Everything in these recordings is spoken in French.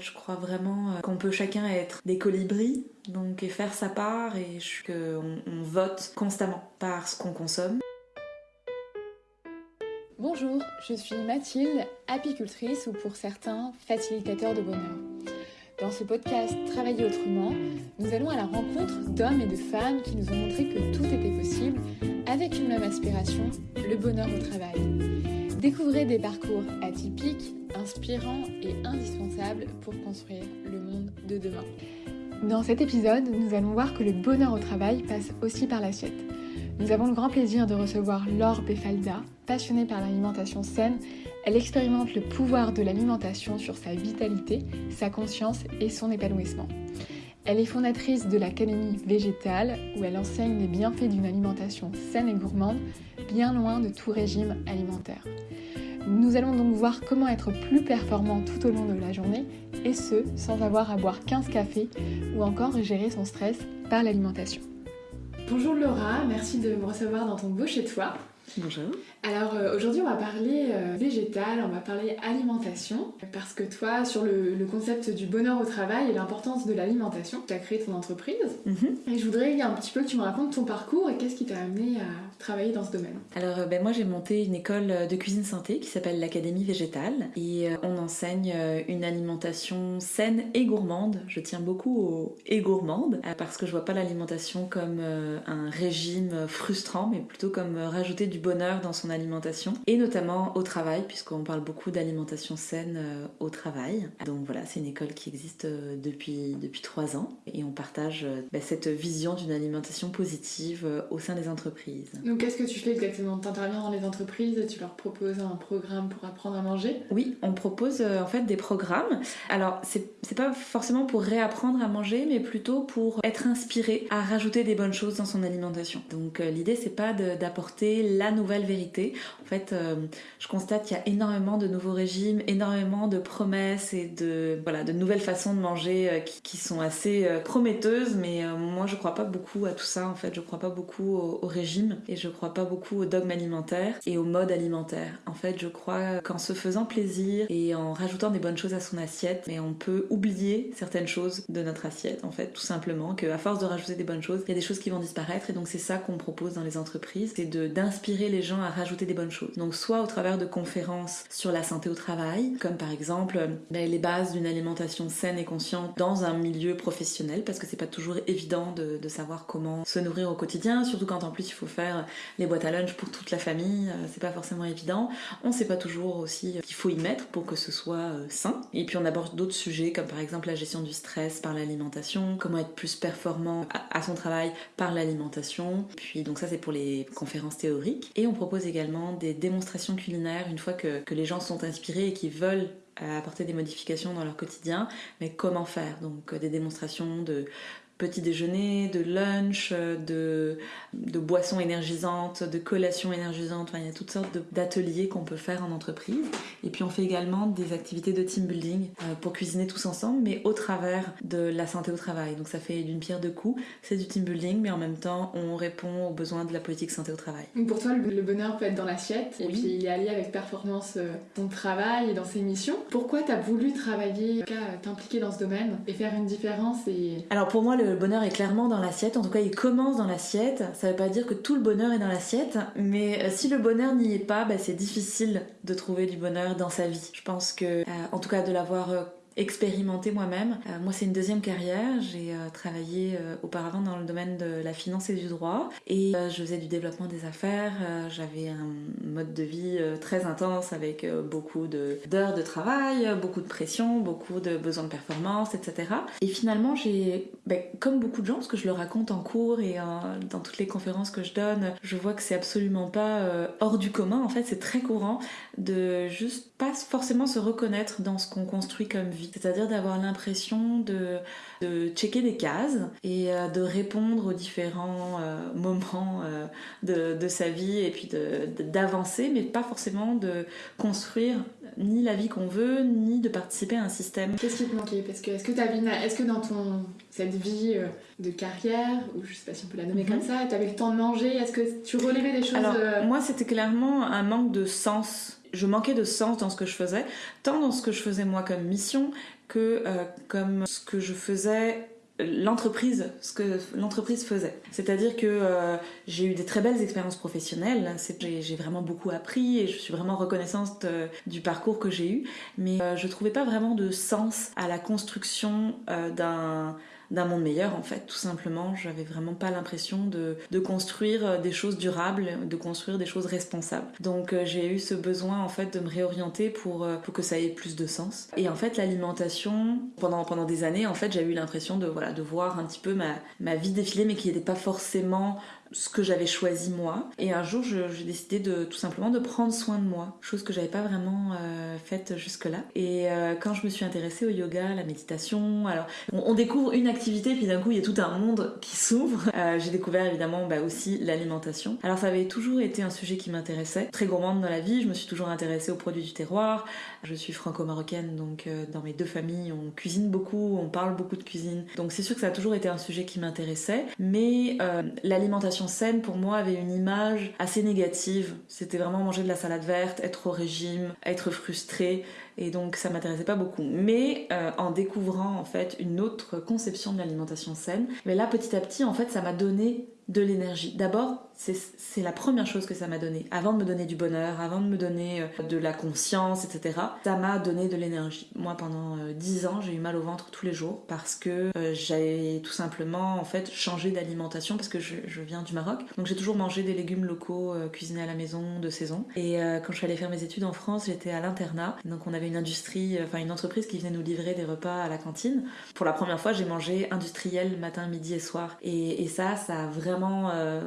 Je crois vraiment euh, qu'on peut chacun être des colibris, donc et faire sa part et qu'on on vote constamment par ce qu'on consomme. Bonjour, je suis Mathilde, apicultrice ou pour certains facilitateur de bonheur. Dans ce podcast Travailler autrement, nous allons à la rencontre d'hommes et de femmes qui nous ont montré que tout était possible avec une même aspiration, le bonheur au travail. Découvrez des parcours atypiques, inspirants et indispensables pour construire le monde de demain. Dans cet épisode, nous allons voir que le bonheur au travail passe aussi par l'assiette. Nous avons le grand plaisir de recevoir Laure Befalda, passionnée par l'alimentation saine elle expérimente le pouvoir de l'alimentation sur sa vitalité, sa conscience et son épanouissement. Elle est fondatrice de l'Académie végétale où elle enseigne les bienfaits d'une alimentation saine et gourmande, bien loin de tout régime alimentaire. Nous allons donc voir comment être plus performant tout au long de la journée et ce, sans avoir à boire 15 cafés ou encore gérer son stress par l'alimentation. Bonjour Laura, merci de me recevoir dans ton beau chez toi. Bonjour. Alors euh, aujourd'hui on va parler euh, végétal, on va parler alimentation, parce que toi sur le, concept du bonheur au travail et l'importance de l'alimentation, tu as créé ton entreprise. Mhm. Et je voudrais un petit peu que tu me racontes ton parcours et qu'est-ce qui t'a amené à travailler dans ce domaine. Alors euh, ben, moi j'ai monté une école de cuisine santé qui s'appelle l'Académie végétale et on enseigne une alimentation saine et gourmande. Je tiens beaucoup au et gourmande parce que je vois pas l'alimentation comme un régime frustrant mais plutôt comme rajouter du bonheur dans son alimentation et notamment au travail puisqu'on parle beaucoup d'alimentation saine euh, au travail. Donc voilà, c'est une école qui existe euh, depuis depuis trois ans et on partage euh, bah, cette vision d'une alimentation positive au sein des entreprises. Donc qu'est-ce que tu fais exactement? Tu interviens dans les entreprises et tu leur proposes un programme pour apprendre à manger? Oui, on propose en fait des programmes. Alors c'est pas forcément pour réapprendre à manger mais plutôt pour être inspiré à rajouter des bonnes choses dans son alimentation. Donc l'idée c'est pas d'apporter la nouvelle vérité. En fait, euh, je constate qu'il y a énormément de nouveaux régimes, énormément de promesses et de, voilà, de nouvelles façons de manger euh, qui, sont assez euh, prometteuses, mais moi je crois pas beaucoup à tout ça en fait. Je crois pas beaucoup au, régime et crois pas beaucoup au dogme alimentaire et au mode alimentaire. En fait, je crois qu'en se faisant plaisir et en rajoutant des bonnes choses à son assiette, mais on peut oublier certaines choses de notre assiette en fait, tout simplement, qu'à force de rajouter des bonnes choses, il y a des choses qui vont disparaître et donc c'est ça qu'on propose dans les entreprises, c'est d'inspirer les gens à rajouter des bonnes choses. Donc soit au travers de conférences sur la santé au travail, comme par exemple ben, les bases d'une alimentation saine et consciente dans un milieu professionnel, parce que c'est pas toujours évident de, savoir comment se nourrir au quotidien, surtout quand en plus il faut faire les boîtes à lunch pour toute la famille, euh, c'est pas forcément évident. On sait pas toujours aussi qu'il faut y mettre pour que ce soit euh, sain. Et puis on aborde d'autres sujets comme par exemple la gestion du stress par l'alimentation, comment être plus performant à, son travail par l'alimentation. Puis donc ça c'est pour les conférences théoriques. Et on propose également des démonstrations culinaires une fois que, les gens sont inspirés et qu'ils veulent apporter des modifications dans leur quotidien, mais comment faire? Donc euh, des démonstrations de petit déjeuner, de lunch, de, de boissons énergisantes, de collations énergisantes. il y a toutes sortes d'ateliers qu'on peut faire en entreprise. Et puis on fait également des activités de team building euh, pour cuisiner tous ensemble, mais au travers de la santé au travail. Donc ça fait d'une pierre deux coups. C'est du team building, mais en même temps on répond aux besoins de la politique santé au travail. pour toi, le bonheur peut être dans l'assiette, et puis il est allié avec performance euh, ton travail et dans ses missions. Pourquoi tu as voulu travailler, t'impliquer dans ce domaine et faire une différence et... Alors pour moi, le le bonheur est clairement dans l'assiette. En tout cas, il commence dans l'assiette. Ça ne veut pas dire que tout le bonheur est dans l'assiette, mais euh, si le bonheur n'y est pas, bah, c'est difficile de trouver du bonheur dans sa vie. Je pense que, euh, en tout cas, de l'avoir expérimenter moi-même. Euh, moi, c'est une deuxième carrière. J'ai euh, travaillé euh, auparavant dans le domaine de la finance et du droit et je faisais du développement des affaires. J'avais un mode de vie très intense avec beaucoup d'heures de, travail, beaucoup de pression, beaucoup de besoins de performance, etc. Et finalement, j'ai, ben, comme beaucoup de gens, parce que je le raconte en cours et dans toutes les conférences que je donne, je vois que c'est absolument pas hors du commun. En fait, c'est très courant de juste pas forcément se reconnaître dans ce qu'on construit comme vie c'est-à-dire d'avoir l'impression de, de, checker des cases et euh, de répondre aux différents euh, moments euh, de, de, sa vie et puis d'avancer, mais pas forcément de construire ni la vie qu'on veut, ni de participer à un système. Qu'est-ce qui te manquait? Parce que est-ce que, est-ce que dans ton, cette vie de carrière, ou je sais pas si on peut la nommer comme mhm. ça, tu avais le temps de manger? Est-ce que tu relevais des choses Alors, moi, c'était clairement un manque de sens je manquais de sens dans ce que je faisais, tant dans ce que je faisais moi comme mission que euh, comme ce que je faisais l'entreprise ce que l'entreprise faisait. C'est-à-dire que euh, j'ai eu des très belles expériences professionnelles j'ai vraiment beaucoup appris et je suis vraiment reconnaissante du parcours que j'ai eu mais je trouvais pas vraiment de sens à la construction d'un d'un monde meilleur en fait tout simplement. J'avais vraiment pas l'impression de, construire euh, des choses durables de construire des choses responsables. Donc euh, j'ai eu ce besoin en fait de me réorienter pour, euh, pour que ça ait plus de sens. Et en fait l'alimentation pendant, pendant des années en fait j'ai eu l'impression de voilà de voir un petit peu ma, ma vie défiler mais qui n'était pas forcément ce que j'avais choisi moi. Et un jour, j'ai décidé de tout simplement de prendre soin de moi, chose que j'avais pas vraiment euh, faite jusque-là. Et euh, quand je me suis intéressée au yoga, à la méditation, alors on, découvre une activité, puis d'un coup il y a tout un monde qui s'ouvre. Euh, j'ai découvert évidemment bah, aussi l'alimentation. Alors ça avait toujours été un sujet qui m'intéressait. Très gourmande dans la vie, je me suis toujours intéressée aux produits du terroir. Je suis franco-marocaine, donc dans mes deux familles, on cuisine beaucoup, on parle beaucoup de cuisine. Donc c'est sûr que ça a toujours été un sujet qui m'intéressait. Mais l'alimentation scène pour moi avait une image assez négative. C'était vraiment manger de la salade verte, être au régime, être frustré et donc ça m'intéressait pas beaucoup. Mais euh, en découvrant en fait une autre conception de l'alimentation saine, mais là petit à petit en fait ça m'a donné de l'énergie. D'abord, c'est la première chose que ça m'a donné. Avant de me donner du bonheur, avant de me donner euh, de la conscience, etc., ça m'a donné de l'énergie. Moi, pendant euh, dix 10 ans, j'ai eu mal au ventre tous les jours parce que euh, j'ai tout simplement en fait changé d'alimentation parce que je, viens du Maroc. Donc j'ai toujours mangé des légumes locaux cuisinés à la maison de saison. Et quand je suis allée faire mes études en France, j'étais à l'internat. Donc on avait une industrie, enfin une entreprise qui venait nous livrer des repas à la cantine. Pour la première fois, j'ai mangé industriel matin, midi et soir. Et, ça, ça a vraiment euh,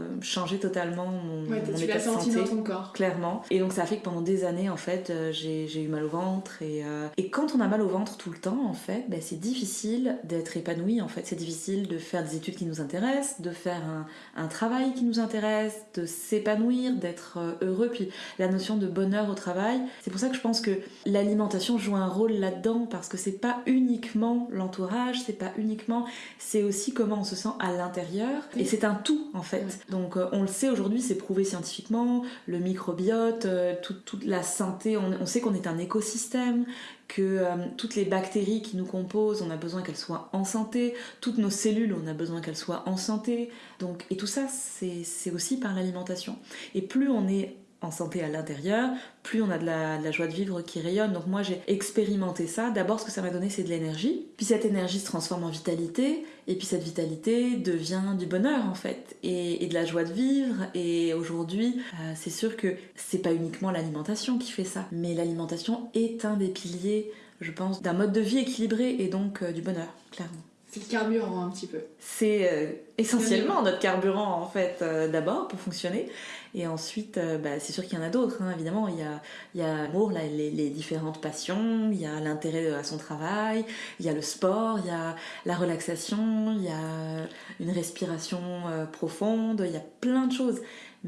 changé totalement mon, ouais, mon état de santé. dans ton corps. Clairement. Et donc ça a fait que pendant des années, en fait, euh, j'ai eu mal au ventre. Et, euh, et quand on a mal au ventre tout le temps, en fait, ben, c'est difficile d'être épanoui. En fait, c'est difficile de faire des études qui nous intéressent, de faire un, un travail qui nous intéresse, de s'épanouir, d'être heureux. Puis la notion de bonheur au travail, c'est pour ça que je pense que l'alimentation joue un rôle là-dedans parce que c'est pas uniquement l'entourage, c'est pas uniquement, c'est aussi comment on se sent à l'intérieur. Et c'est un tout en fait. Donc euh, on le sait aujourd'hui, c'est prouvé scientifiquement, le microbiote, euh, toute, la santé, on, sait qu'on est un écosystème, que euh, toutes les bactéries qui nous composent, on a besoin qu'elles soient en santé, toutes nos cellules, on a besoin qu'elles soient en santé. Donc, et tout ça, c'est aussi par l'alimentation. Et plus on est en santé à l'intérieur, plus on a de la, joie de vivre qui rayonne. Donc moi j'ai expérimenté ça. D'abord ce que ça m'a donné c'est de l'énergie. Puis cette énergie se transforme en vitalité. Et puis cette vitalité devient du bonheur en fait. Et, de la joie de vivre. Et aujourd'hui euh, c'est sûr que c'est pas uniquement l'alimentation qui fait ça. Mais l'alimentation est un des piliers je pense d'un mode de vie équilibré et donc euh, du bonheur clairement. C'est le carburant un petit peu. C'est euh, essentiellement notre carburant en fait d'abord pour fonctionner. Et ensuite, euh, bah, c'est sûr qu'il y en a d'autres, hein, évidemment. Il y a, il y a l'amour, les, les, différentes passions, il y a l'intérêt à son travail, il y a le sport, il y a la relaxation, il y a une respiration euh, profonde, il y a plein de choses.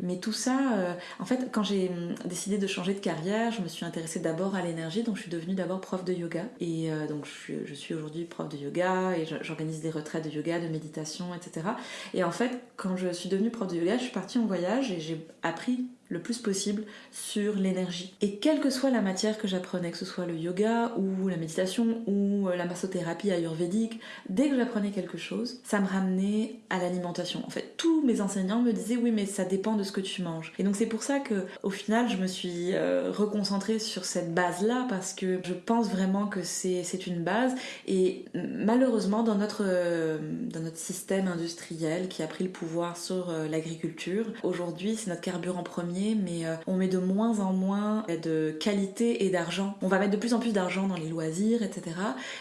Mais tout ça, euh, en fait, quand j'ai hum, décidé de changer de carrière, je me suis intéressée d'abord à l'énergie, donc je suis devenue d'abord prof de yoga. Et euh, donc je suis, aujourd'hui prof de yoga et j'organise des retraites de yoga, de méditation, etc. Et en fait, quand je suis devenue prof de yoga, je suis partie en voyage et j'ai appris le plus possible sur l'énergie. Et quelle que soit la matière que j'apprenais, que ce soit le yoga ou la méditation ou euh, la massothérapie ayurvédique, dès que j'apprenais quelque chose, ça me ramenait à l'alimentation. En fait, tous mes enseignants me disaient oui mais ça dépend de ce que tu manges. Et donc c'est pour ça que au final je me suis euh, reconcentrée sur cette base-là parce que je pense vraiment que c'est une base et malheureusement dans notre, euh, dans notre système industriel qui a pris le pouvoir sur l'agriculture, aujourd'hui c'est notre carburant premier mais euh, on met de moins en moins de qualité et d'argent. On va mettre de plus en plus d'argent dans les loisirs, etc.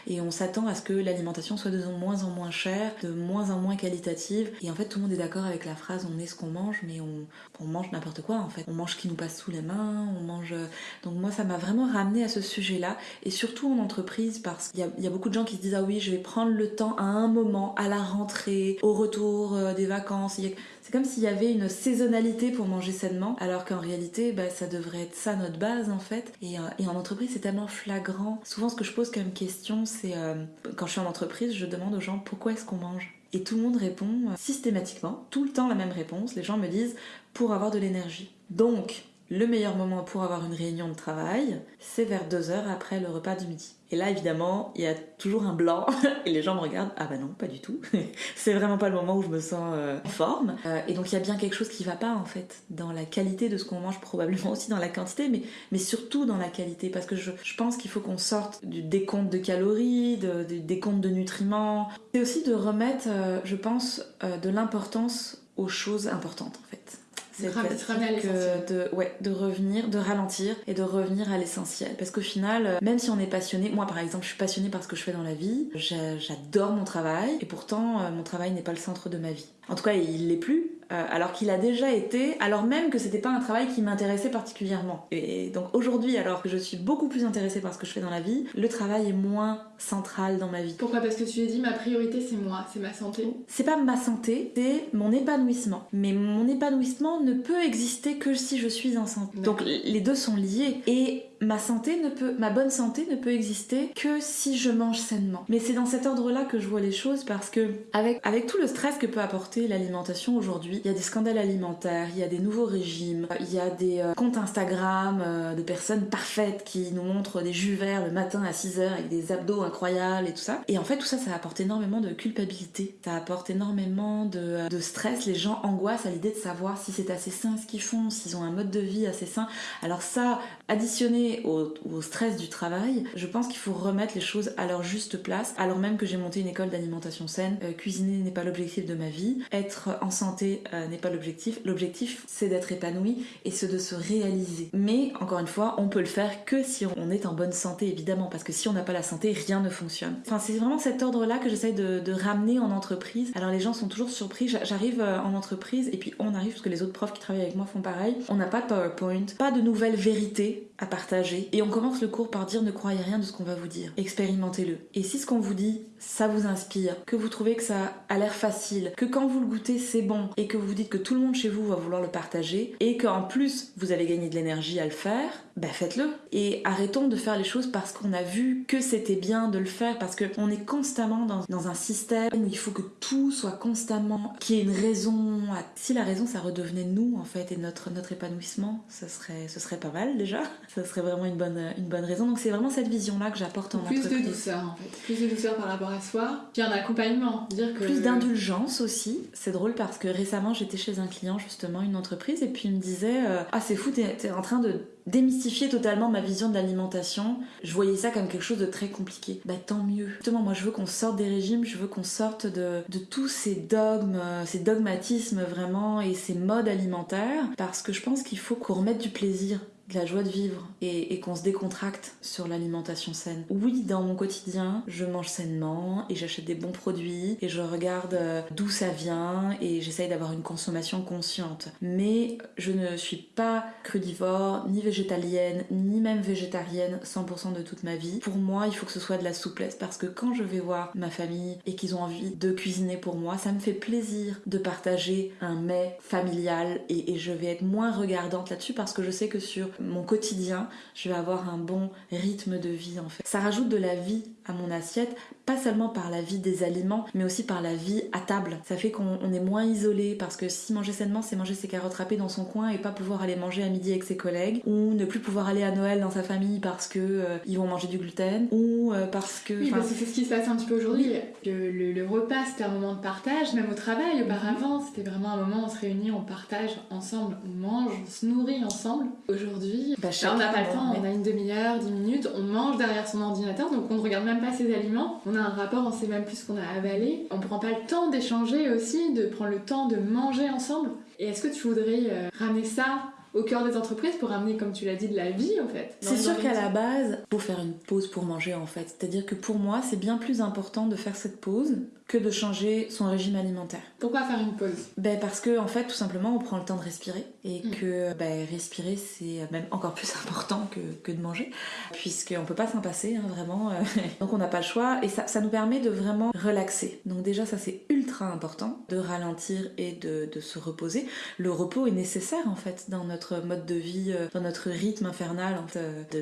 Et on s'attend à ce que l'alimentation soit de moins en moins chère, de moins en moins qualitative. Et en fait, tout le monde est d'accord avec la phrase on est ce qu'on mange, mais on, mange n'importe quoi en fait. On mange ce qui nous passe sous les mains, on mange. Euh, donc moi, ça m'a vraiment ramené à ce sujet-là. Et surtout en entreprise, parce qu'il y, a beaucoup de gens qui se disent ah oui, je vais prendre le temps à un moment, à la rentrée, au retour euh, des vacances. C'est comme s'il y avait une saisonnalité pour manger sainement, alors qu'en réalité, bah, ça devrait être ça notre base en fait. Et, euh, en entreprise, c'est tellement flagrant. Souvent, ce que je pose comme question, c'est euh, quand je suis en entreprise, je demande aux gens pourquoi est-ce qu'on mange et tout le monde répond euh, systématiquement, tout le temps la même réponse. Les gens me disent pour avoir de l'énergie. Donc, le meilleur moment pour avoir une réunion de travail, c'est vers deux heures après le repas du midi. Et là, évidemment, il y a toujours un blanc et les gens me regardent. Ah bah non, pas du tout. c'est vraiment pas le moment où je me sens euh, en forme. Euh, et donc il y a bien quelque chose qui va pas en fait dans la qualité de ce qu'on mange, probablement aussi dans la quantité, mais, surtout dans la qualité. Parce que je, pense qu'il faut qu'on sorte du décompte de calories, du décompte de nutriments. C'est aussi de remettre, euh, je pense, de l'importance aux choses importantes en fait. C'est que de, ouais, de revenir, de ralentir et de revenir à l'essentiel. Parce qu'au final, euh, même si on est passionné, moi par exemple, je suis passionnée par ce que je fais dans la vie, j'adore mon travail et pourtant euh, mon travail n'est pas le centre de ma vie. En tout cas, il l'est plus, euh, alors qu'il a déjà été, alors même que c'était pas un travail qui m'intéressait particulièrement. Et donc aujourd'hui, alors que je suis beaucoup plus intéressée par ce que je fais dans la vie, le travail est moins central dans ma vie. Pourquoi? Parce que tu as dit ma priorité c'est moi, c'est ma santé. C'est pas ma santé, c'est mon épanouissement. Mais mon épanouissement ne peut exister que si je suis en santé. Donc les deux sont liés. Et ma santé ne peut, ma bonne santé ne peut exister que si je mange sainement. Mais c'est dans cet ordre-là que je vois les choses parce que avec, avec tout le stress que peut apporter l'alimentation aujourd'hui, il y a des scandales alimentaires, il y a des nouveaux régimes, il y a des euh, comptes Instagram euh, de personnes parfaites qui nous montrent des jus verts le matin à 6h avec des abdos incroyables et tout ça. Et en fait, tout ça, ça apporte énormément de culpabilité, ça apporte énormément de, euh, de stress. Les gens angoissent à l'idée de savoir si c'est assez sain ce qu'ils font, s'ils ont un mode de vie assez sain. Alors ça, additionné au, stress du travail, je pense qu'il faut remettre les choses à leur juste place, alors même que j'ai monté une école d'alimentation saine. cuisiner n'est pas l'objectif de ma vie, être en santé euh, n'est pas l'objectif. L'objectif, c'est d'être épanoui et c'est de se réaliser. Mais encore une fois, on peut le faire que si on est en bonne santé, évidemment, parce que si on n'a pas la santé, rien ne fonctionne. Enfin, c'est vraiment cet ordre-là que j'essaye de, ramener en entreprise. Alors les gens sont toujours surpris. J'arrive euh, en entreprise et puis on arrive parce que les autres profs qui travaillent avec moi font pareil. On n'a pas de PowerPoint, pas de nouvelles vérités à partager et on commence le cours par dire ne croyez rien de ce qu'on va vous dire. Expérimentez-le. Et si ce qu'on vous dit, ça vous inspire, que vous trouvez que ça a l'air facile, que quand vous le goûtez c'est bon et que vous vous dites que tout le monde chez vous va vouloir le partager et qu'en plus vous avez gagné de l'énergie à le faire, bah faites-le. Et arrêtons de faire les choses parce qu'on a vu que c'était bien de le faire, parce qu'on est constamment dans, dans, un système où il faut que tout soit constamment, qu'il y ait une raison. Si la raison ça redevenait nous en fait et notre, notre épanouissement, ce serait, ce serait pas mal déjà. Ça serait vraiment une bonne, une bonne raison. Donc c'est vraiment cette vision-là que j'apporte en Plus de douceur en fait. Plus de douceur par rapport à soi. Puis un accompagnement. Dire que... Plus d'indulgence aussi. C'est drôle parce que récemment j'étais chez un client justement, une entreprise, et puis il me disait euh, Ah c'est fou, t'es en train de démystifier totalement ma vision de l'alimentation. Je voyais ça comme quelque chose de très compliqué. Bah tant mieux. Justement, moi je veux qu'on sorte des régimes, je veux qu'on sorte de, de tous ces dogmes, euh, ces dogmatismes vraiment et ces modes alimentaires parce que je pense qu'il faut qu'on remette du plaisir de la joie de vivre et, qu'on se décontracte sur l'alimentation saine. Oui, dans mon quotidien, je mange sainement et j'achète des bons produits et je regarde euh, d'où ça vient et j'essaye d'avoir une consommation consciente. Mais je ne suis pas crudivore, ni végétalienne, ni même végétarienne 100% de toute ma vie. Pour moi, il faut que ce soit de la souplesse parce que quand je vais voir ma famille et qu'ils ont envie de cuisiner pour moi, ça me fait plaisir de partager un mets familial et, et je vais être moins regardante là-dessus parce que je sais que sur mon quotidien, je vais avoir un bon rythme de vie en fait. Ça rajoute de la vie à mon assiette, pas seulement par la vie des aliments, mais aussi par la vie à table. Ça fait qu'on est moins isolé parce que si manger sainement, c'est manger ses carottes râpées dans son coin et pas pouvoir aller manger à midi avec ses collègues, ou ne plus pouvoir aller à Noël dans sa famille parce que euh, ils vont manger du gluten, ou euh, parce que. Oui, parce que c'est ce qui se passe un petit peu aujourd'hui. Le, repas, c'était un moment de partage, même au travail. Auparavant, c'était vraiment un moment où on se réunit, on partage ensemble, on mange, on se nourrit ensemble. Aujourd'hui, bah, on n'a pas le temps, on a une demi-heure, dix minutes, on mange derrière son ordinateur, donc on ne regarde même pas ses aliments. On a un rapport, on sait même plus ce qu'on a avalé. On prend pas le temps d'échanger aussi, de prendre le temps de manger ensemble. Et est-ce que tu voudrais euh, ramener ça au cœur des entreprises pour amener, comme tu l'as dit, de la vie en fait. C'est sûr qu'à la base, faut faire une pause pour manger en fait. C'est-à-dire que pour moi, c'est bien plus important de faire cette pause que de changer son régime alimentaire. Pourquoi faire une pause? Ben Parce que en fait, tout simplement, on prend le temps de respirer et mm. que ben, respirer, c'est même encore plus important que, que de manger, puisqu'on peut pas s'en passer, hein, vraiment. Donc on n'a pas le choix et ça, ça nous permet de vraiment relaxer. Donc déjà, ça c'est ultra important, de ralentir et de, de se reposer. Le repos est nécessaire en fait dans notre mode de vie, euh, dans notre rythme infernal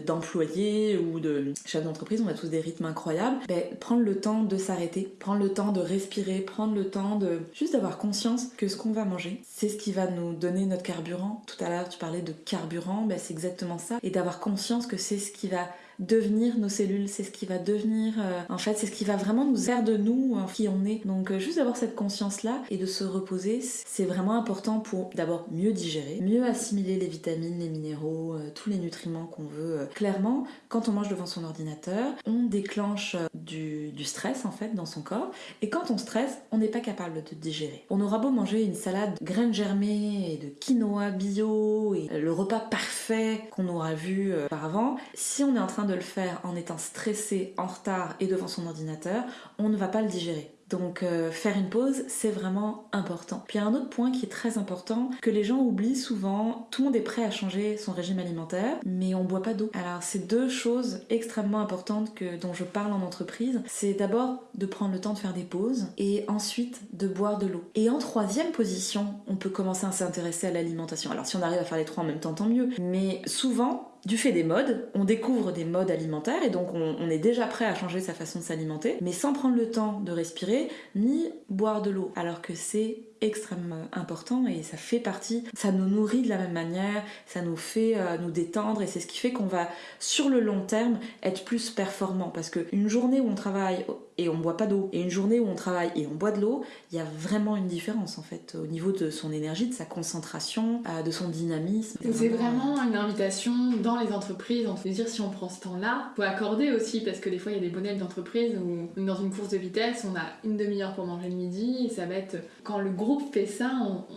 d'employés ou de chef d'entreprise, on a tous des rythmes incroyables. Ben, prendre le temps de s'arrêter, prendre le temps de respirer, prendre le temps de juste d'avoir conscience que ce qu'on va manger, c'est ce qui va nous donner notre carburant. Tout à l'heure, tu parlais de carburant, ben c'est exactement ça. Et d'avoir conscience que c'est ce qui va devenir nos cellules, c'est ce qui va devenir, euh, en fait, c'est ce qui va vraiment nous faire de nous euh, qui on est. Donc euh, juste d'avoir cette conscience-là et de se reposer, c'est vraiment important pour d'abord mieux digérer, mieux assimiler les vitamines, les minéraux, tous les nutriments qu'on veut. Clairement, quand on mange devant son ordinateur, on déclenche du, stress en fait dans son corps et quand on stresse, on n'est pas capable de digérer. On aura beau manger une salade de graines germées et de quinoa bio et le repas parfait qu'on aura vu auparavant, si on est en train de le faire en étant stressé, en retard et devant son ordinateur, on ne va pas le digérer. Donc euh, faire une pause, c'est vraiment important. Puis il y a un autre point qui est très important, que les gens oublient souvent, tout le monde est prêt à changer son régime alimentaire, mais on boit pas d'eau. Alors c'est deux choses extrêmement importantes que, dont je parle en entreprise. C'est d'abord de prendre le temps de faire des pauses et ensuite de boire de l'eau. Et en troisième position, on peut commencer à s'intéresser à l'alimentation. Alors si on arrive à faire les trois en même temps, tant mieux. Mais souvent, du fait des modes, on découvre des modes alimentaires et donc on, est déjà prêt à changer sa façon de s'alimenter, mais sans prendre le temps de respirer ni boire de l'eau, alors que c'est extrêmement important et ça fait partie, ça nous nourrit de la même manière, ça nous fait euh, nous détendre et c'est ce qui fait qu'on va sur le long terme être plus performant parce qu'une journée où on travaille et on boit pas d'eau et une journée où on travaille et on boit de l'eau, il y a vraiment une différence en fait au niveau de son énergie, de sa concentration, euh, de son dynamisme. C'est vraiment une invitation dans les entreprises, on se dire si on prend ce temps-là, faut accorder aussi parce que des fois il y a des modèles d'entreprise où dans une course de vitesse on a une demi-heure pour manger le midi et ça va être quand le groupe fait ça,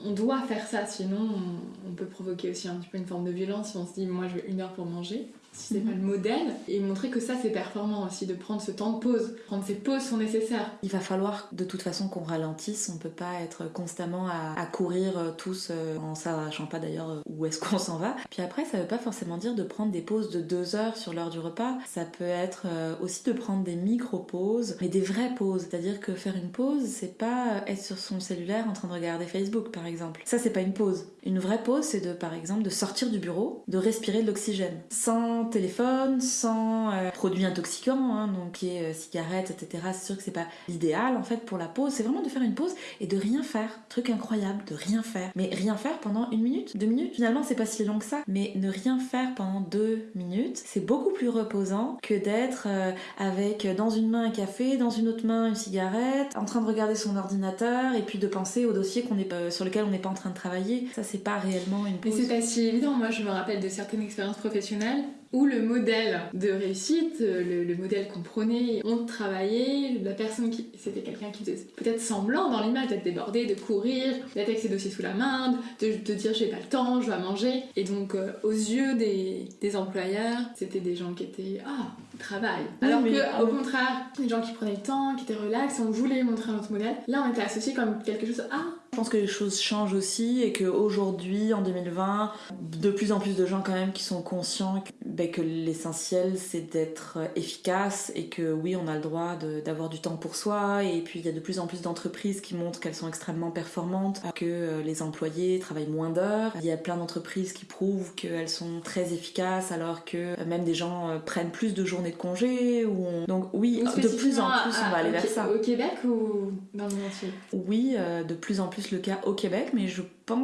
on, doit faire ça sinon on, on peut provoquer aussi un petit peu une forme de violence si on se dit moi je veux une heure pour manger si c'est pas le modèle, et montrer que ça c'est performant aussi, de prendre ce temps de pause. Prendre ces pauses sont nécessaires. Il va falloir de toute façon qu'on ralentisse, on peut pas être constamment à, courir euh, tous euh, en sachant pas d'ailleurs euh, où est-ce qu'on s'en va. Puis après, ça veut pas forcément dire de prendre des pauses de deux heures sur l'heure du repas, ça peut être aussi de prendre des micro-pauses, mais des vraies pauses. C'est-à-dire que faire une pause, c'est pas être sur son cellulaire en train de regarder Facebook par exemple. Ça c'est pas une pause. Une vraie pause, c'est de par exemple de sortir du bureau, de respirer de l'oxygène, sans téléphone, sans euh, produits intoxicants, hein, donc qui est euh, cigarettes, etc. C'est sûr que c'est pas l'idéal en fait pour la pause. C'est vraiment de faire une pause et de rien faire. Truc incroyable, de rien faire. Mais rien faire pendant une minute, deux minutes. Finalement, c'est pas si long que ça. Mais ne rien faire pendant deux minutes, c'est beaucoup plus reposant que d'être euh, avec dans une main un café, dans une autre main une cigarette, en train de regarder son ordinateur et puis de penser au dossier qu'on est sur lequel on n'est pas en train de travailler. Ça, c'est pas réellement une pause. Mais c'est pas si évident. Moi, je me rappelle de certaines expériences professionnelles où le modèle de réussite, le, modèle qu'on prenait, on travaillait, la personne qui. C'était quelqu'un qui faisait peut-être semblant dans l'image d'être débordé, de courir, d'être avec ses dossiers sous la main, de, dire j'ai pas le temps, je dois manger. Et donc, euh, aux yeux des, des employeurs, c'était des gens qui étaient Ah, travail. Alors que, au contraire, des gens qui prenaient le temps, qui étaient relax, on voulait montrer un autre modèle. Là, on était associé comme quelque chose. Ah, pense que les choses changent aussi et qu'aujourd'hui, en 2020, de plus en plus de gens quand même qui sont conscients que, ben, que l'essentiel c'est d'être efficace et que oui, on a le droit d'avoir du temps pour soi et puis il y a de plus en plus d'entreprises qui montrent qu'elles sont extrêmement performantes, que euh, les employés travaillent moins d'heures. Il y a plein d'entreprises qui prouvent qu'elles sont très efficaces alors que euh, même des gens euh, prennent plus de journées de congé. Ou Donc oui, de plus en plus on va aller vers ça. Au Québec ou dans le monde entier? Oui, de plus en plus le cas au Québec, mais je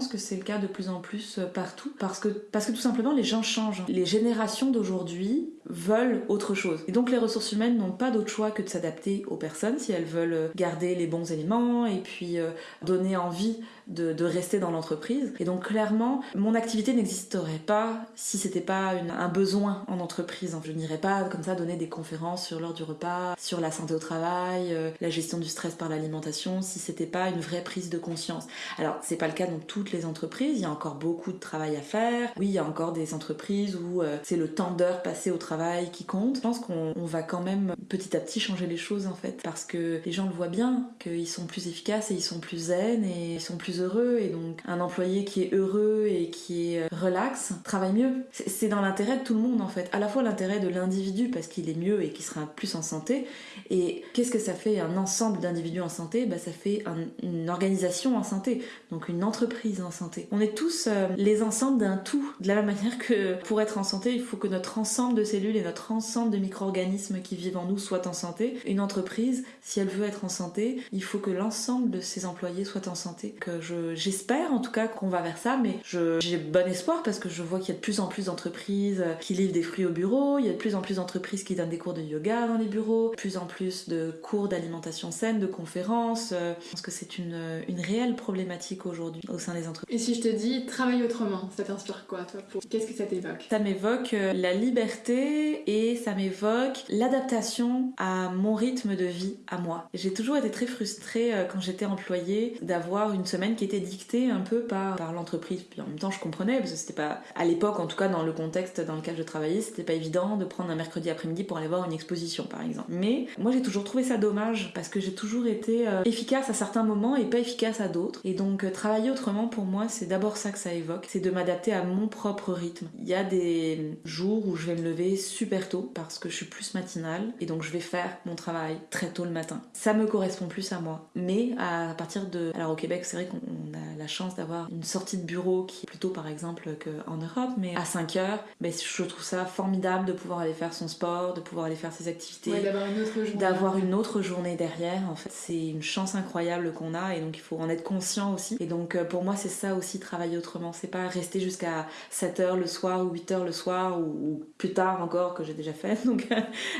que c'est le cas de plus en plus euh, partout parce que, parce que tout simplement les gens changent. Les générations d'aujourd'hui veulent autre chose. Et donc les ressources humaines n'ont pas d'autre choix que de s'adapter aux personnes si elles veulent garder les bons éléments et puis euh, donner envie de, rester dans l'entreprise. Et donc clairement, mon activité n'existerait pas si c'était pas un besoin en entreprise. Je n'irais pas comme ça donner des conférences sur l'heure du repas, sur la santé au travail, euh, la gestion du stress par l'alimentation, si c'était pas une vraie prise de conscience. Alors c'est pas le cas dans toutes les entreprises, il y a encore beaucoup de travail à faire. Oui, il y a encore des entreprises où euh, c'est le temps d'heures passé au travail qui compte. Je pense qu'on va quand même petit à petit changer les choses en fait, parce que les gens le voient bien, qu'ils sont plus efficaces et ils sont plus zen et ils sont plus heureux et donc un employé qui est heureux et qui est euh, relax travaille mieux. C'est dans l'intérêt de tout le monde en fait, à la fois l'intérêt de l'individu parce qu'il est mieux et qu'il sera plus en santé et qu'est-ce que ça fait un ensemble d'individus en santé? Bah, Ça fait une organisation en santé, donc une entreprise en santé. On est tous euh, les ensembles d'un tout. De la même manière que pour être en santé, il faut que notre ensemble de cellules et notre ensemble de micro-organismes qui vivent en nous soient en santé. Une entreprise, si elle veut être en santé, il faut que l'ensemble de ses employés soient en santé. Que je, j'espère en tout cas qu'on va vers ça, mais j'ai bon espoir parce que je vois qu'il y a de plus en plus d'entreprises qui livrent des fruits au bureau, il y a de plus en plus d'entreprises qui donnent des cours de yoga dans les bureaux, de plus en plus de cours d'alimentation saine, de conférences. Je pense que c'est une, une réelle problématique aujourd'hui au sein entreprises. Et si je te dis travaille autrement, ça t'inspire quoi toi Qu'est-ce que ça t'évoque? Ça m'évoque euh, la liberté et ça m'évoque l'adaptation à mon rythme de vie, à moi. J'ai toujours été très frustrée euh, quand j'étais employée d'avoir une semaine qui était dictée un peu par, par l'entreprise. Puis en même temps, je comprenais parce que c'était pas, à l'époque en tout cas, dans le contexte dans lequel je travaillais, c'était pas évident de prendre un mercredi après-midi pour aller voir une exposition par exemple. Mais moi j'ai toujours trouvé ça dommage parce que j'ai toujours été euh, efficace à certains moments et pas efficace à d'autres. Et donc travailler autrement pour moi, c'est d'abord ça que ça évoque, c'est de m'adapter à mon propre rythme. Il y a des jours où je vais me lever super tôt parce que je suis plus matinale et donc je vais faire mon travail très tôt le matin. Ça me correspond plus à moi. Mais à partir de... Alors au Québec, c'est vrai qu'on a la chance d'avoir une sortie de bureau qui est plutôt par exemple qu'en Europe, mais à 5 heures, ben, je trouve ça formidable de pouvoir aller faire son sport, de pouvoir aller faire ses activités, d'avoir une autre journée. D'avoir une autre journée derrière. En fait, c'est une chance incroyable qu'on a et donc il faut en être conscient aussi. Et donc euh, pour moi, c'est ça aussi travailler autrement. C'est pas rester jusqu'à 7 heures le soir ou 8 heures le soir ou, plus tard encore que j'ai déjà fait. Donc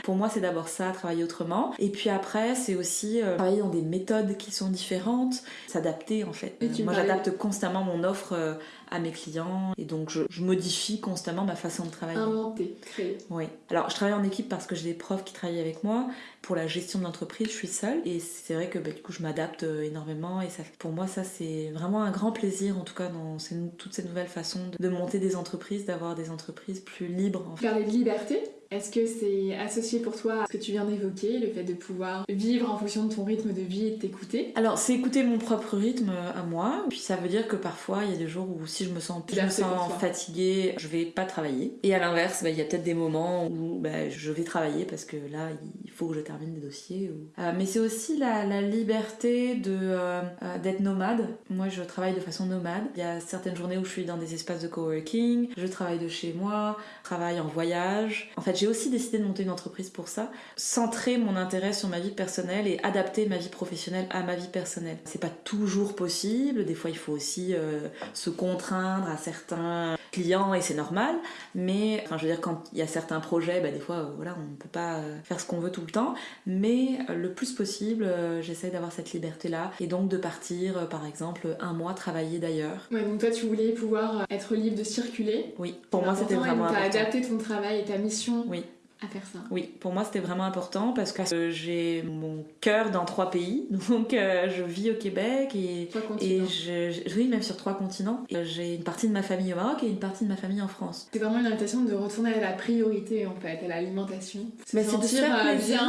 pour moi, c'est d'abord ça, travailler autrement. Et puis après, c'est aussi euh, travailler dans des méthodes qui sont différentes, s'adapter en fait. moi, j'adapte constamment mon offre euh, à mes clients et donc je, modifie constamment ma façon de travailler. Inventer, créer. Oui. Alors je travaille en équipe parce que j'ai des profs qui travaillent avec moi. Pour la gestion de l'entreprise, je suis seule et c'est vrai que bah, du coup je m'adapte euh, énormément et ça, pour moi ça c'est vraiment un grand plaisir en tout cas dans toutes ces nouvelles façons de, monter des entreprises, d'avoir des entreprises plus libres. En fait. Parler de liberté, est-ce que c'est associé pour toi à ce que tu viens d'évoquer, le fait de pouvoir vivre en fonction de ton rythme de vie et de t'écouter? Alors, c'est écouter mon propre rythme à moi. Puis ça veut dire que parfois, il y a des jours où si je me sens, je me sens fatiguée, je vais pas travailler. Et à l'inverse, bah, il y a peut-être des moments où bah, je vais travailler parce que là, il faut que je termine des dossiers. Euh, mais c'est aussi la, liberté de euh, euh, d'être nomade. Moi, je travaille de façon nomade. Il y a certaines journées où je suis dans des espaces de coworking, je travaille de chez moi, je travaille en voyage. En fait, j'ai aussi décidé de monter une entreprise pour ça, centrer mon intérêt sur ma vie personnelle et adapter ma vie professionnelle à ma vie personnelle. C'est pas toujours possible, des fois il faut aussi euh, se contraindre à certains clients et c'est normal, mais enfin je veux dire quand il y a certains projets, bah, des fois euh, voilà on ne peut pas euh, faire ce qu'on veut tout le temps, mais le plus possible j'essaie d'avoir cette liberté là et donc de partir par exemple un mois travailler d'ailleurs. Ouais donc toi tu voulais pouvoir être libre de circuler. Oui, pour moi c'était vraiment important. adapté ton travail et ta mission oui à faire ça. Oui, pour moi c'était vraiment important parce que j'ai mon cœur dans trois pays, donc euh, je vis au Québec et, et je, je, vis même sur trois continents. J'ai une partie de ma famille au Maroc et une partie de ma famille en France. C'est vraiment une invitation de retourner à la priorité en fait, à l'alimentation. Mais c'est de se faire euh, plaisir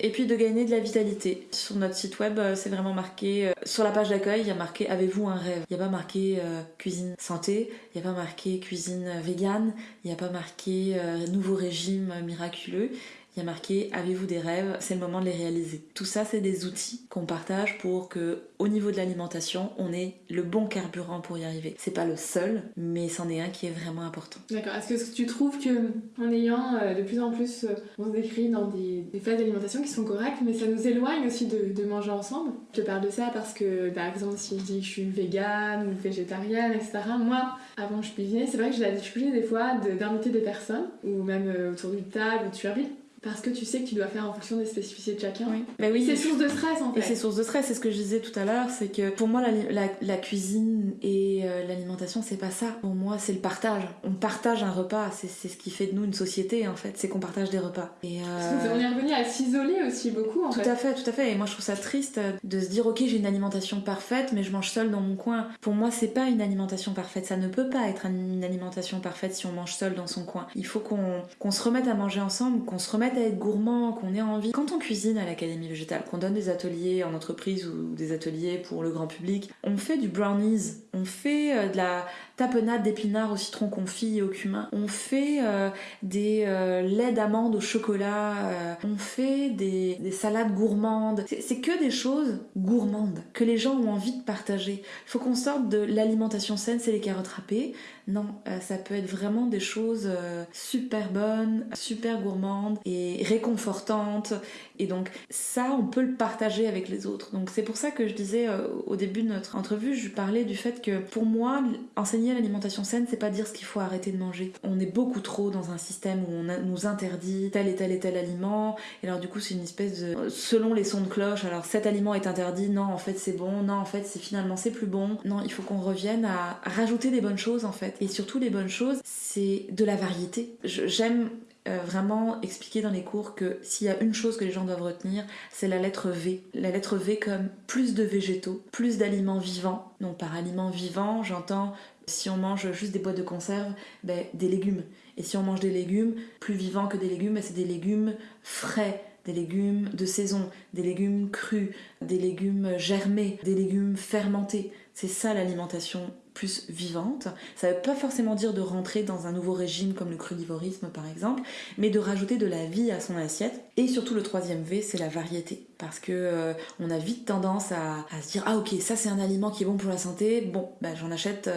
et puis de gagner de la vitalité. Sur notre site web, euh, c'est vraiment marqué, sur la page d'accueil, il y a marqué Avez-vous un rêve? Il n'y a pas marqué cuisine santé, il n'y a pas marqué cuisine végane, il n'y a pas marqué nouveau régime miracle il y a marqué Avez-vous des rêves? C'est le moment de les réaliser. Tout ça, c'est des outils qu'on partage pour que, au niveau de l'alimentation, on ait le bon carburant pour y arriver. C'est pas le seul, mais c'en est un qui est vraiment important. D'accord. Est-ce que tu trouves que, en ayant euh, de plus en plus, euh, on se décrit dans des, des phases d'alimentation qui sont correctes, mais ça nous éloigne aussi de, manger ensemble? Je parle de ça parce que, par exemple, si je dis que je suis végane ou végétarienne, etc., moi, avant je cuisinais, c'est vrai que j'ai la difficulté des fois d'inviter des personnes, ou même euh, autour d'une table, où tu invites parce que tu sais que tu dois faire en fonction des spécificités de chacun. Oui. Bah oui, c'est source de stress en fait. Et c'est source de stress, c'est ce que je disais tout à l'heure, c'est que pour moi la, la, cuisine et euh, l'alimentation c'est pas ça. Pour moi c'est le partage. On partage un repas, c'est ce qui fait de nous une société en fait, c'est qu'on partage des repas. Et euh... on est revenu à s'isoler aussi beaucoup en tout fait. Tout à fait, tout à fait. Et moi je trouve ça triste de se dire ok j'ai une alimentation parfaite mais je mange seule dans mon coin. Pour moi c'est pas une alimentation parfaite, ça ne peut pas être une alimentation parfaite si on mange seul dans son coin. Il faut qu'on se remette à manger ensemble, qu'on se remette aide à être gourmand, qu'on ait envie. Quand on cuisine à l'Académie végétale, qu'on donne des ateliers en entreprise ou des ateliers pour le grand public, on fait du brownies, on fait euh, de la tapenade d'épinards au citron confit et au cumin, on fait euh, des euh, laits d'amandes au chocolat, on fait des, des salades gourmandes. C'est que des choses gourmandes que les gens ont envie de partager. Il faut qu'on sorte de l'alimentation saine, c'est les carottes râpées. Non, ça peut être vraiment des choses super bonnes, super gourmandes et réconfortantes. Et donc ça, on peut le partager avec les autres. Donc c'est pour ça que je disais au début de notre entrevue, je parlais du fait que pour moi, enseigner l'alimentation saine, c'est pas dire ce qu'il faut arrêter de manger. On est beaucoup trop dans un système où on nous interdit tel et tel et tel aliment. Et alors du coup, c'est une espèce de... Selon les sons de cloche, alors cet aliment est interdit, non, en fait c'est bon, non, en fait c'est finalement c'est plus bon. Non, il faut qu'on revienne à rajouter des bonnes choses en fait. Et surtout les bonnes choses, c'est de la variété. J'aime euh, vraiment expliquer dans les cours que s'il y a une chose que les gens doivent retenir, c'est la lettre V. La lettre V comme plus de végétaux, plus d'aliments vivants. Donc par aliments vivants, j'entends si on mange juste des boîtes de conserve, ben, des légumes. Et si on mange des légumes, plus vivants que des légumes, ben, c'est des légumes frais, des légumes de saison, des légumes crus, des légumes germés, des légumes fermentés. C'est ça l'alimentation plus vivante. Ça ne veut pas forcément dire de rentrer dans un nouveau régime comme le crudivorisme par exemple, mais de rajouter de la vie à son assiette. Et surtout le troisième V, c'est la variété. Parce que euh, on a vite tendance à, se dire ah ok ça c'est un aliment qui est bon pour la santé, bon bah, j'en achète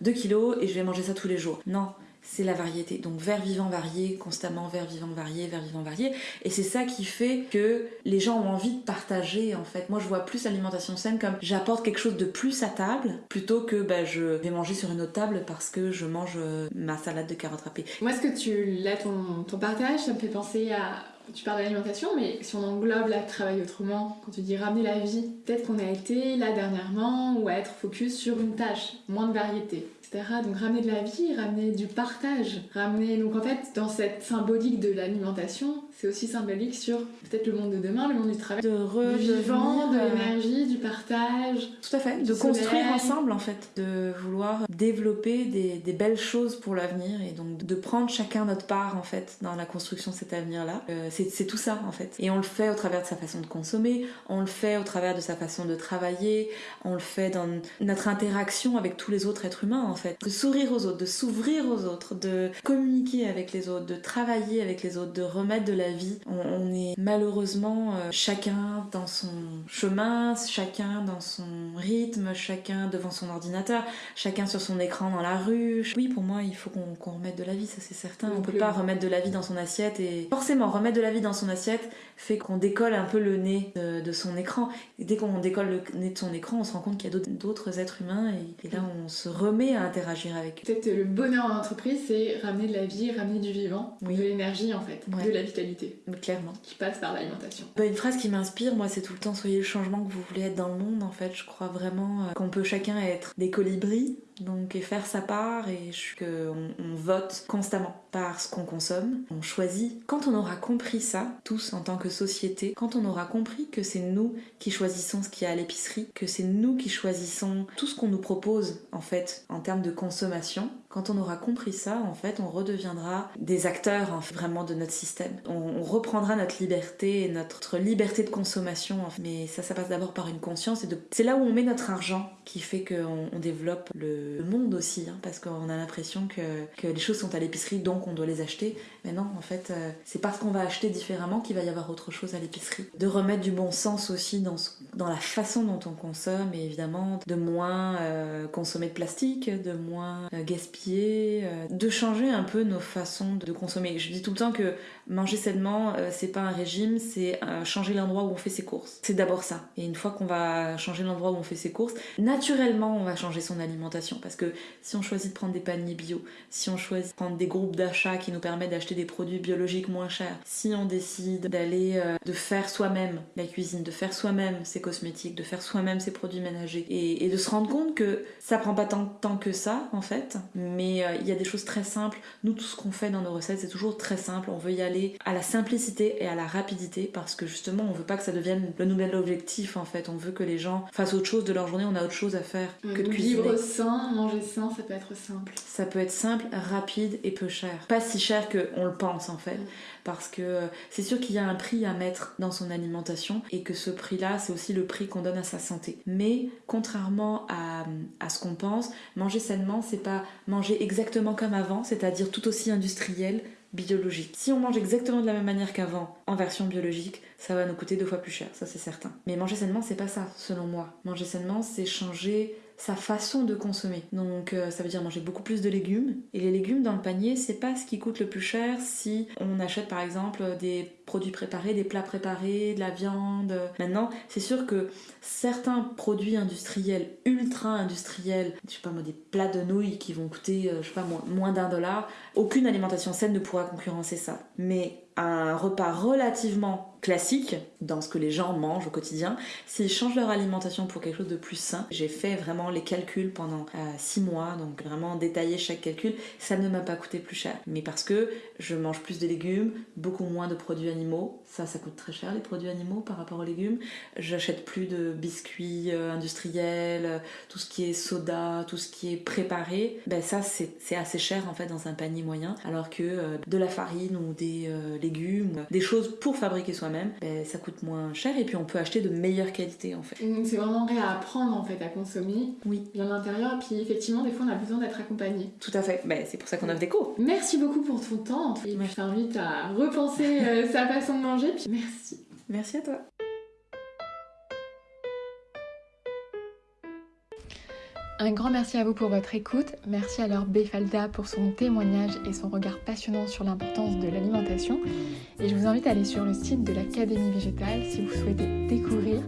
2 euh, kilos et je vais manger ça tous les jours. Non, c'est la variété. Donc vers vivant varié, constamment vers vivant varié, vers vivant varié. Et c'est ça qui fait que les gens ont envie de partager en fait. Moi je vois plus l'alimentation saine comme j'apporte quelque chose de plus à table plutôt que bah, je vais manger sur une autre table parce que je mange euh, ma salade de carottes râpées. Moi ce que tu là ton, partage? Ça me fait penser à tu parles d'alimentation, mais si on englobe la travail autrement, quand tu dis ramener la vie, peut-être qu'on a été là dernièrement ou à être focus sur une tâche, moins de variété. Donc ramener de la vie, ramener du partage, ramener... Donc en fait, dans cette symbolique de l'alimentation, c'est aussi symbolique sur peut-être le monde de demain, le monde du travail, de vivant, de l'énergie, du partage. Tout à fait, de construire ensemble en fait, de vouloir développer des, des belles choses pour l'avenir et donc de prendre chacun notre part en fait dans la construction de cet avenir-là. Euh, c'est tout ça en fait. Et on le fait au travers de sa façon de consommer, on le fait au travers de sa façon de travailler, on le fait dans notre interaction avec tous les autres êtres humains en fait. De sourire aux autres, de s'ouvrir aux autres, de communiquer avec les autres, de travailler avec les autres, de remettre de la vie. On, est malheureusement euh, chacun dans son chemin, chacun dans son rythme, chacun devant son ordinateur, chacun sur son écran dans la rue. Oui, pour moi, il faut qu'on remette de la vie, ça c'est certain. on peut pas remettre de la vie dans son assiette et forcément remettre de la vie dans son assiette fait qu'on décolle un peu le nez de, son écran. Et dès qu'on décolle le nez de son écran, on se rend compte qu'il y a d'autres êtres humains et, là on se remet à interagir avec eux. Peut-être le bonheur en entreprise, c'est ramener de la vie, ramener du vivant, de l'énergie en fait, de la vitalité. Clairement. Qui passe par l'alimentation. Bah, une phrase qui m'inspire, moi, c'est tout le temps soyez le changement que vous voulez être dans le monde en fait. Je crois vraiment euh, qu'on peut chacun être des colibris donc et faire sa part et qu'on on vote constamment par ce qu'on consomme, on choisit. Quand on aura compris ça, tous en tant que société, quand on aura compris que c'est nous qui choisissons ce qu'il y a à l'épicerie, que c'est nous qui choisissons tout ce qu'on nous propose en fait en termes de consommation, quand on aura compris ça, en fait, on redeviendra des acteurs vraiment de notre système. On, reprendra notre liberté et notre liberté de consommation. Mais ça, ça passe d'abord par une conscience. C'est là où on met notre argent qui fait qu'on on développe le monde aussi. Hein, parce qu'on a l'impression que, les choses sont à l'épicerie, donc on doit les acheter. Mais non, en fait, euh, c'est parce qu'on va acheter différemment qu'il va y avoir autre chose à l'épicerie. De remettre du bon sens aussi dans, la façon dont on consomme et évidemment de moins euh, consommer de plastique, de moins euh, gaspiller de changer un peu nos façons de consommer. Je dis tout le temps que manger sainement, c'est pas un régime, c'est changer l'endroit où on fait ses courses. C'est d'abord ça. Et une fois qu'on va changer l'endroit où on fait ses courses, naturellement, on va changer son alimentation. Parce que si on choisit de prendre des paniers bio, si on choisit de prendre des groupes d'achat qui nous permettent d'acheter des produits biologiques moins chers, si on décide d'aller, de faire soi-même la cuisine, de faire soi-même ses cosmétiques, de faire soi-même ses produits ménagers, et, de se rendre compte que ça prend pas tant de temps que ça, en fait, mais euh, il y a des choses très simples. Nous, tout ce qu'on fait dans nos recettes, c'est toujours très simple. On veut y aller à la simplicité et à la rapidité parce que justement, on veut pas que ça devienne le nouvel objectif en fait. On veut que les gens fassent autre chose de leur journée. On a autre chose à faire que de cuisiner. Vivre sain, manger sain, ça peut être simple. Ça peut être simple, rapide et peu cher. Pas si cher qu'on le pense en fait. parce que c'est sûr qu'il y a un prix à mettre dans son alimentation et que ce prix-là, c'est aussi le prix qu'on donne à sa santé. Mais contrairement à, à ce qu'on pense, manger sainement, c'est pas manger exactement comme avant, c'est-à-dire tout aussi industriel, biologique. Si on mange exactement de la même manière qu'avant, en version biologique, ça va nous coûter deux fois plus cher, ça c'est certain. Mais manger sainement, c'est pas ça, selon moi. Manger sainement, c'est changer sa façon de consommer. Donc euh, ça veut dire manger beaucoup plus de légumes. Et les légumes dans le panier, c'est pas ce qui coûte le plus cher si on achète par exemple des produits préparés, des plats préparés, de la viande. Maintenant, c'est sûr que certains produits industriels, ultra industriels, je sais pas moi, des plats de nouilles qui vont coûter, euh, je sais pas moins, moins d'un dollar, aucune alimentation saine ne pourra concurrencer ça. Mais un repas relativement classique dans ce que les gens mangent au quotidien, s'ils changent leur alimentation pour quelque chose de plus sain, j'ai fait vraiment les calculs pendant 6 euh, mois, donc vraiment détailler chaque calcul, ça ne m'a pas coûté plus cher. Mais parce que je mange plus de légumes, beaucoup moins de produits animaux, ça ça coûte très cher les produits animaux par rapport aux légumes, j'achète plus de biscuits euh, industriels, tout ce qui est soda, tout ce qui est préparé, ben ça c'est assez cher en fait dans un panier moyen, alors que euh, de la farine ou des légumes, des choses pour fabriquer soi-même, ben, ça coûte moins cher et puis on peut acheter de meilleure qualité en fait. c'est vraiment réapprendre en fait à consommer oui. bien l'intérieur, puis effectivement des fois on a besoin d'être accompagné. Tout à fait, ben, c'est pour ça qu'on offre des cours. Merci beaucoup pour ton temps et je t'invite à repenser euh, sa façon de manger, puis merci. Merci à toi. Un grand merci à vous pour votre écoute. Merci à Laure Befalda pour son témoignage et son regard passionnant sur l'importance de l'alimentation. Et je vous invite à aller sur le site de l'Académie végétale si vous souhaitez découvrir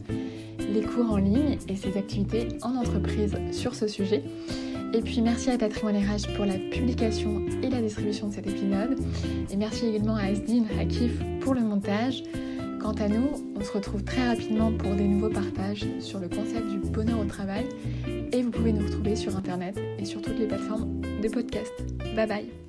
les cours en ligne et ses activités en entreprise sur ce sujet. Et puis merci à Patrimoine RH pour la publication et la distribution de cet épisode. Et merci également à Asdine Hakif pour le montage. Quant à nous, on se retrouve très rapidement pour des nouveaux partages sur le concept du bonheur au travail et vous pouvez nous retrouver sur internet et sur toutes les plateformes de podcast. Bye bye